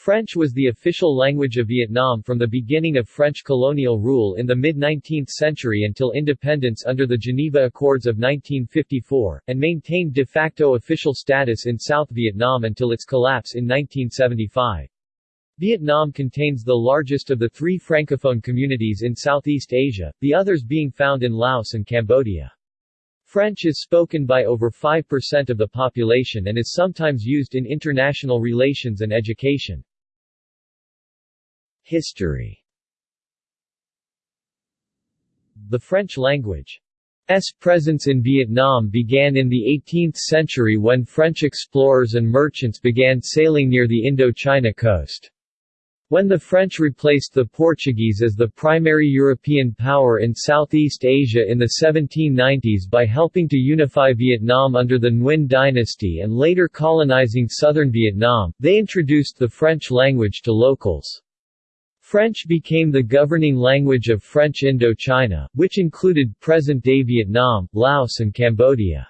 French was the official language of Vietnam from the beginning of French colonial rule in the mid-19th century until independence under the Geneva Accords of 1954, and maintained de facto official status in South Vietnam until its collapse in 1975. Vietnam contains the largest of the three francophone communities in Southeast Asia, the others being found in Laos and Cambodia. French is spoken by over 5% of the population and is sometimes used in international relations and education. History The French language's presence in Vietnam began in the 18th century when French explorers and merchants began sailing near the Indo-China coast. When the French replaced the Portuguese as the primary European power in Southeast Asia in the 1790s by helping to unify Vietnam under the Nguyen dynasty and later colonizing southern Vietnam, they introduced the French language to locals. French became the governing language of French Indochina, which included present-day Vietnam, Laos and Cambodia.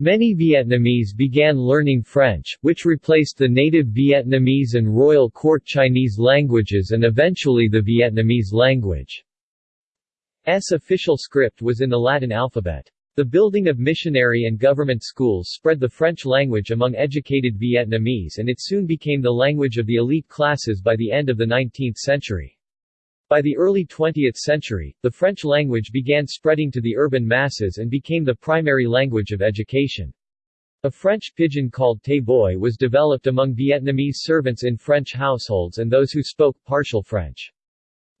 Many Vietnamese began learning French, which replaced the native Vietnamese and Royal Court Chinese languages and eventually the Vietnamese language. S official script was in the Latin alphabet. The building of missionary and government schools spread the French language among educated Vietnamese and it soon became the language of the elite classes by the end of the 19th century. By the early 20th century, the French language began spreading to the urban masses and became the primary language of education. A French pidgin called Tay Boi was developed among Vietnamese servants in French households and those who spoke partial French.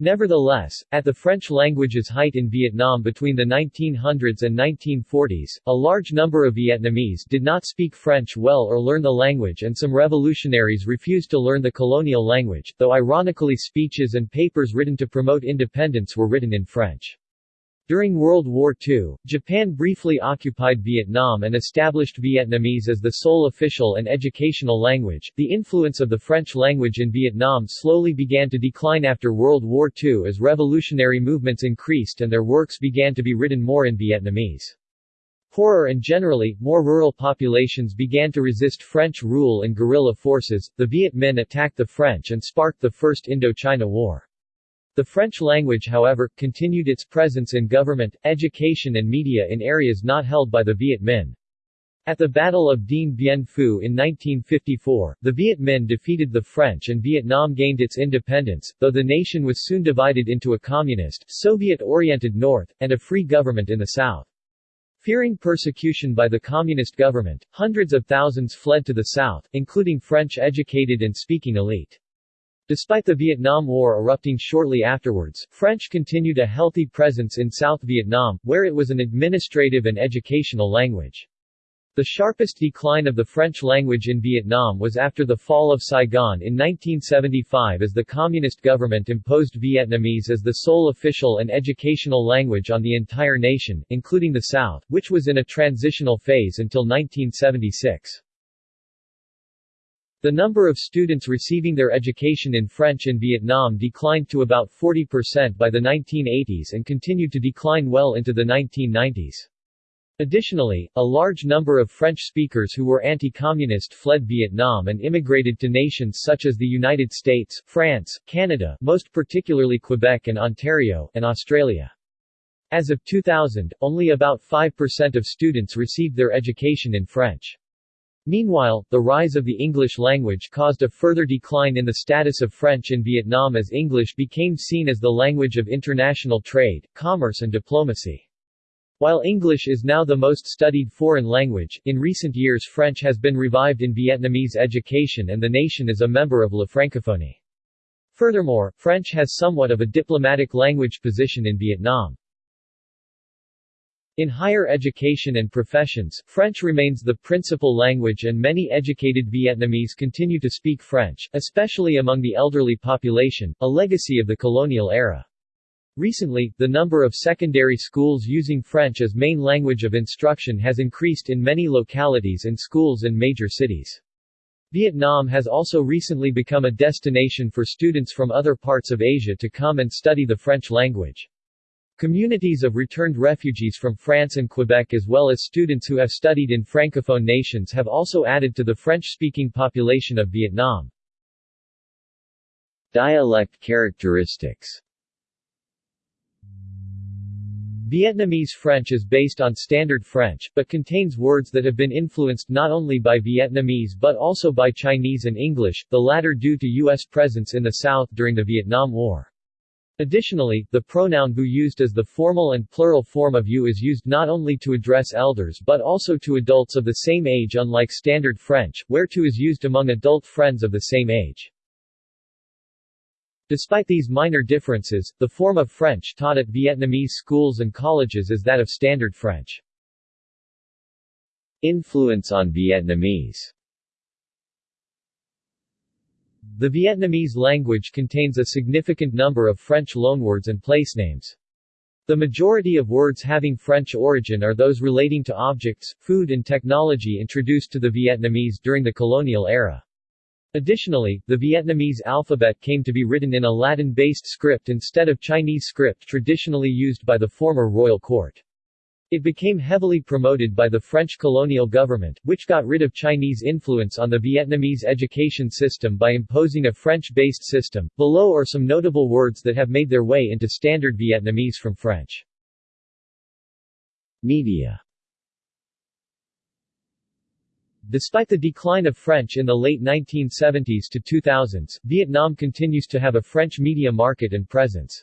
Nevertheless, at the French language's height in Vietnam between the 1900s and 1940s, a large number of Vietnamese did not speak French well or learn the language and some revolutionaries refused to learn the colonial language, though ironically speeches and papers written to promote independence were written in French. During World War II, Japan briefly occupied Vietnam and established Vietnamese as the sole official and educational language. The influence of the French language in Vietnam slowly began to decline after World War II as revolutionary movements increased and their works began to be written more in Vietnamese. Poorer and generally, more rural populations began to resist French rule and guerrilla forces. The Viet Minh attacked the French and sparked the First Indochina War. The French language however, continued its presence in government, education and media in areas not held by the Viet Minh. At the Battle of Dien Bien Phu in 1954, the Viet Minh defeated the French and Vietnam gained its independence, though the nation was soon divided into a communist, Soviet-oriented north, and a free government in the south. Fearing persecution by the communist government, hundreds of thousands fled to the south, including French-educated and speaking elite. Despite the Vietnam War erupting shortly afterwards, French continued a healthy presence in South Vietnam, where it was an administrative and educational language. The sharpest decline of the French language in Vietnam was after the fall of Saigon in 1975 as the communist government imposed Vietnamese as the sole official and educational language on the entire nation, including the South, which was in a transitional phase until 1976. The number of students receiving their education in French in Vietnam declined to about 40% by the 1980s and continued to decline well into the 1990s. Additionally, a large number of French speakers who were anti-communist fled Vietnam and immigrated to nations such as the United States, France, Canada most particularly Quebec and Ontario, and Australia. As of 2000, only about 5% of students received their education in French. Meanwhile, the rise of the English language caused a further decline in the status of French in Vietnam as English became seen as the language of international trade, commerce and diplomacy. While English is now the most studied foreign language, in recent years French has been revived in Vietnamese education and the nation is a member of La Francophonie. Furthermore, French has somewhat of a diplomatic language position in Vietnam. In higher education and professions, French remains the principal language and many educated Vietnamese continue to speak French, especially among the elderly population, a legacy of the colonial era. Recently, the number of secondary schools using French as main language of instruction has increased in many localities and schools in major cities. Vietnam has also recently become a destination for students from other parts of Asia to come and study the French language. Communities of returned refugees from France and Quebec as well as students who have studied in Francophone nations have also added to the French-speaking population of Vietnam. Dialect characteristics Vietnamese French is based on Standard French, but contains words that have been influenced not only by Vietnamese but also by Chinese and English, the latter due to U.S. presence in the South during the Vietnam War. Additionally, the pronoun vous used as the formal and plural form of you is used not only to address elders but also to adults of the same age unlike Standard French, where tu is used among adult friends of the same age. Despite these minor differences, the form of French taught at Vietnamese schools and colleges is that of Standard French. Influence on Vietnamese The Vietnamese language contains a significant number of French loanwords and placenames. The majority of words having French origin are those relating to objects, food and technology introduced to the Vietnamese during the colonial era. Additionally, the Vietnamese alphabet came to be written in a Latin-based script instead of Chinese script traditionally used by the former royal court. It became heavily promoted by the French colonial government, which got rid of Chinese influence on the Vietnamese education system by imposing a French-based system. Below are some notable words that have made their way into standard Vietnamese from French. Media Despite the decline of French in the late 1970s to 2000s, Vietnam continues to have a French media market and presence.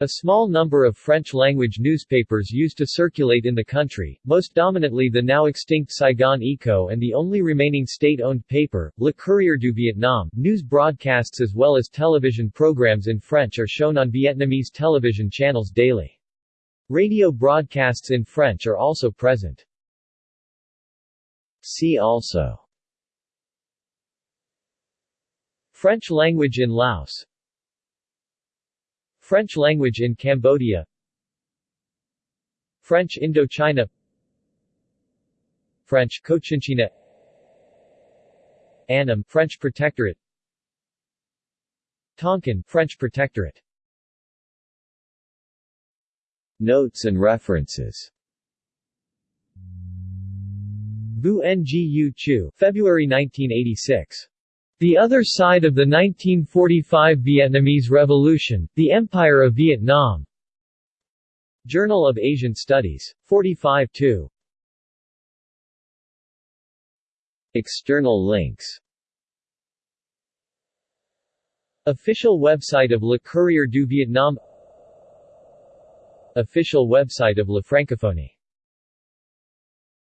A small number of French-language newspapers used to circulate in the country, most dominantly the now extinct Saigon Echo and the only remaining state-owned paper, Le Courrier du Vietnam. News broadcasts as well as television programs in French are shown on Vietnamese television channels daily. Radio broadcasts in French are also present. See also French language in Laos French language in Cambodia. French Indochina. French Cochinchina. Annam French Protectorate. Tonkin French Protectorate. Notes and references. Vu Ngu Chieu, February 1986. The Other Side of the 1945 Vietnamese Revolution, The Empire of Vietnam. Journal of Asian Studies. 45 2. External links Official website of Le Courrier du Vietnam Official website of La Francophonie